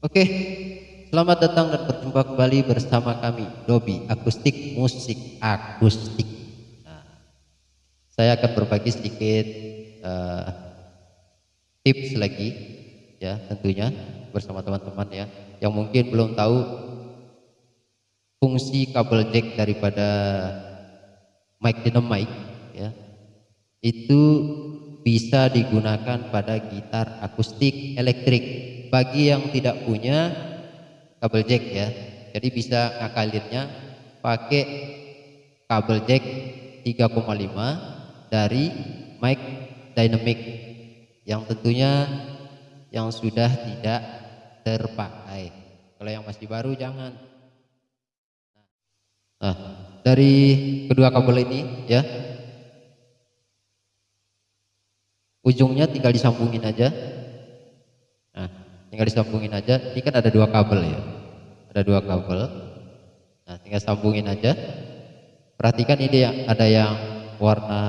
Oke, selamat datang dan berjumpa kembali bersama kami Dobi Akustik Musik Akustik. Nah, saya akan berbagi sedikit uh, tips lagi, ya tentunya bersama teman-teman ya, yang mungkin belum tahu fungsi kabel jack daripada mic dynamic, ya itu bisa digunakan pada gitar akustik elektrik bagi yang tidak punya kabel jack ya. Jadi bisa ngakalinnya pakai kabel jack 3,5 dari mic dynamic yang tentunya yang sudah tidak terpakai. Kalau yang masih baru jangan. Nah dari kedua kabel ini ya. Ujungnya tinggal disambungin aja tinggal disambungin aja. Ini kan ada dua kabel ya. Ada dua kabel. Nah tinggal sambungin aja. Perhatikan ini ya ada yang warna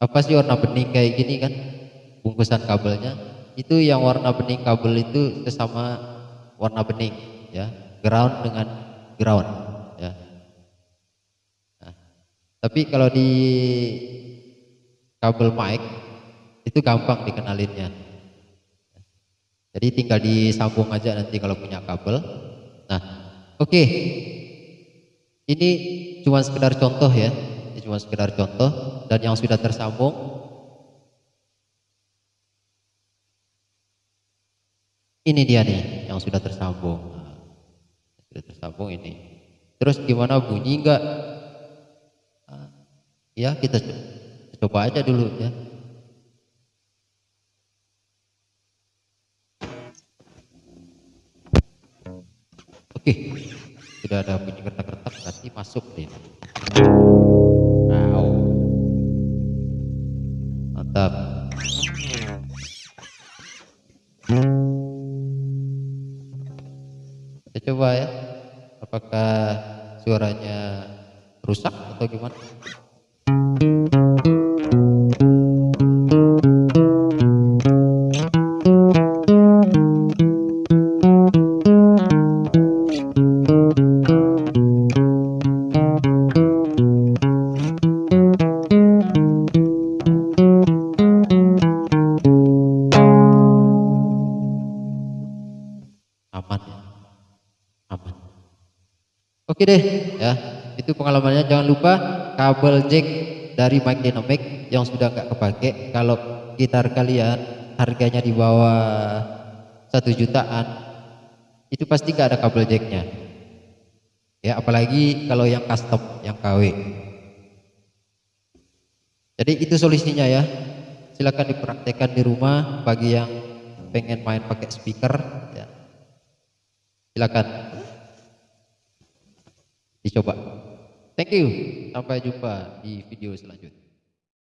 apa sih warna bening kayak gini kan? Bungkusan kabelnya. Itu yang warna bening kabel itu sesama warna bening ya. Ground dengan ground ya. Nah, tapi kalau di kabel mic itu gampang dikenalinnya jadi tinggal disambung aja nanti kalau punya kabel. Nah, oke. Okay. Ini cuma sekedar contoh ya. Ini cuma sekedar contoh dan yang sudah tersambung ini dia nih yang sudah tersambung. Nah, sudah tersambung ini. Terus gimana bunyi enggak? Nah, ya kita coba aja dulu ya. Oke, sudah ada bunyi kertak-kertak berarti masuk deh. Wow. Mantap. Kita coba ya, apakah suaranya rusak atau gimana? Oke deh ya. Itu pengalamannya. Jangan lupa kabel jack dari mic dynamic yang sudah nggak kepake. Kalau gitar kalian harganya di bawah satu jutaan itu pasti nggak ada kabel jacknya. Ya apalagi kalau yang custom yang KW jadi itu solusinya ya. Silakan dipraktekkan di rumah bagi yang pengen main pakai speaker ya. Silakan dicoba. Thank you. Sampai jumpa di video selanjutnya.